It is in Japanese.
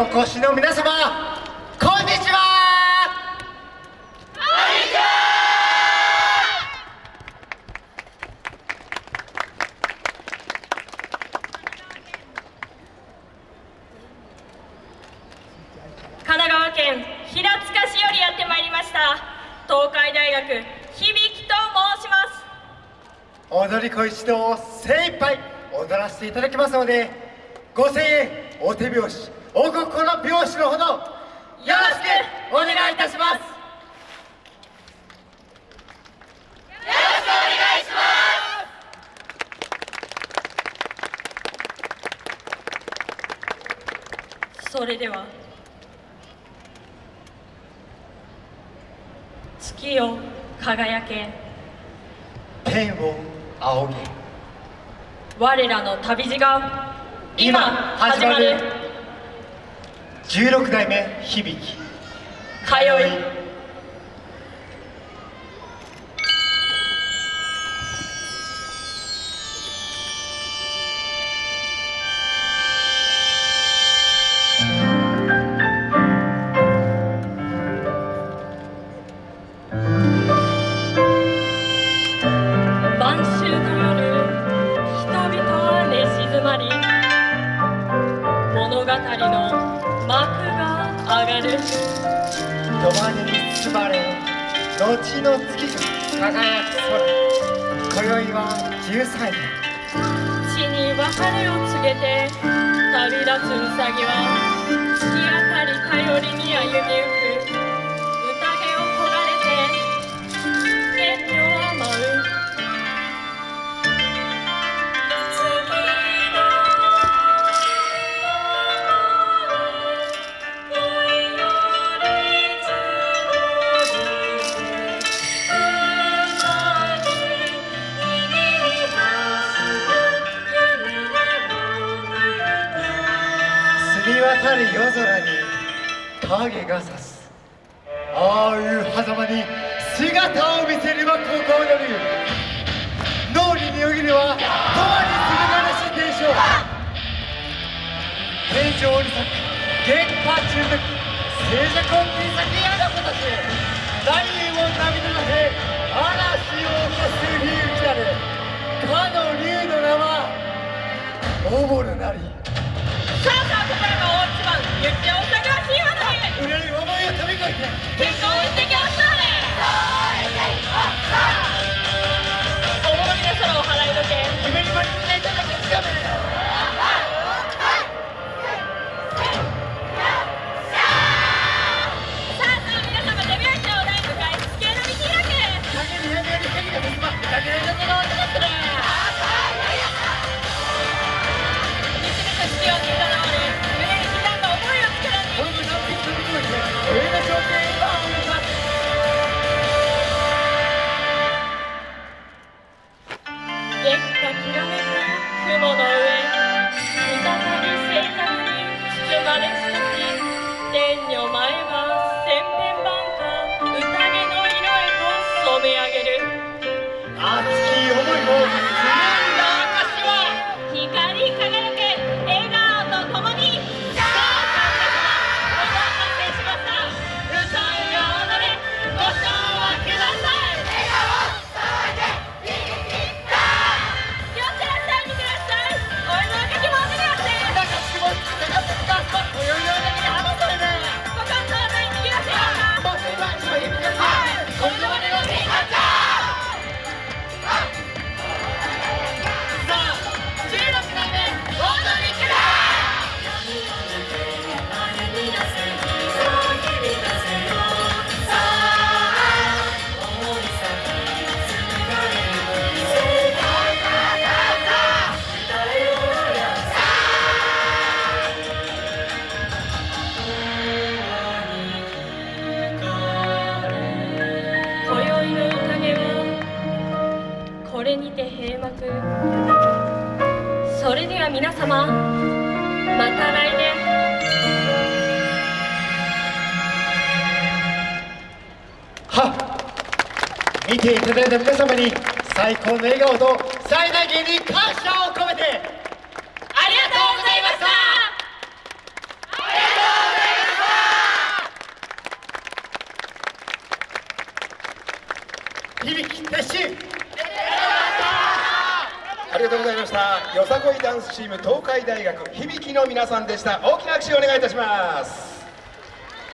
お越しの皆様こんにちは。神奈川県平塚市よりやってまいりました東海大学響と申します。踊り子一同精一杯踊らせていただきますのでご声援お手拍子お心拍子のほどよろしくお願いいたします。それでは月よ輝け。天を仰げ。我らの旅路が今今始まる16代目響。き通い。晩秋の夜人々は寝静まり物語の幕が上がる。土間に包まれ後の月が輝く空。今宵は13夜地に別れを告げて旅立つウサギは月明かり頼りに歩み澄み渡る夜空に影が差す。ああいう狭間に姿を見せればここをなる脳裏によぎるは永遠にする悲しい天象天井に咲く月下中毒静寂を切り裂きやがたち何人も涙のへ嵐を起こす響きなるかの竜の名はおぼるなり。や皆様また来年。見ていただいた皆様に最高の笑顔と最大限に感謝を込めてありがとうございました。ありがとうございました。響き決心ありがとうございました。よさこいダンスチーム東海大学響きの皆さんでした。大きな拍手をお願いいたします。